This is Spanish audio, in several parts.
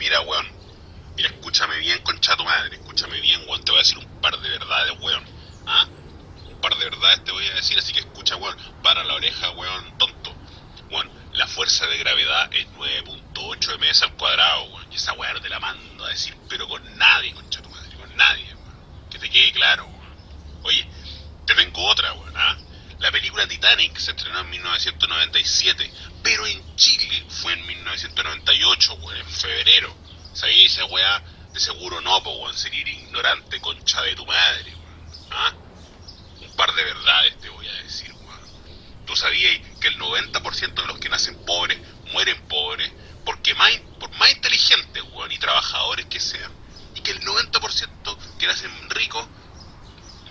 Mira, weón. Mira, escúchame bien, concha tu madre. Escúchame bien, weón. Te voy a decir un par de verdades, weón. ¿Ah? Un par de verdades te voy a decir, así que escucha, weón. Para la oreja, weón, tonto. Weón, la fuerza de gravedad es 9.8 ms al cuadrado, weón. Y esa weón te la mando a decir, pero con nadie, concha tu madre. Con nadie, weón. Que te quede claro, weón. Oye, te tengo otra, weón. ¿ah? La película Se estrenó en 1997, pero en Chile fue en 1998, weón, en febrero. ¿Sabéis esa weá? De seguro no, po, weón, sería ignorante concha de tu madre, weón. ¿Ah? Un par de verdades te voy a decir, weón. Tú sabías que el 90% de los que nacen pobres mueren pobres porque más, por más inteligentes, weón, y trabajadores que sean, y que el 90% que nacen ricos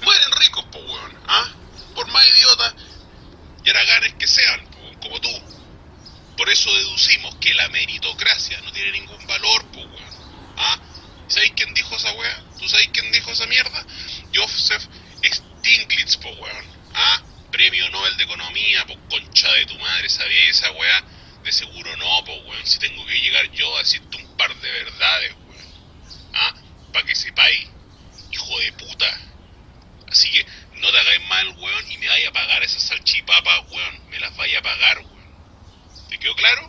mueren ricos, po, weón. ¿Ah? Por más idiotas y haraganes que sean, como tú. Por eso deducimos que la meritocracia no tiene ningún valor, po, weón. ¿Ah? ¿Sabéis quién dijo esa weá? ¿Tú sabéis quién dijo esa mierda? Joseph Stiglitz, po, weón. ¿Ah? Premio Nobel de Economía, po, concha de tu madre, ¿sabéis esa weá? De seguro no, po, weón. Si tengo que llegar yo a decirte quedó claro?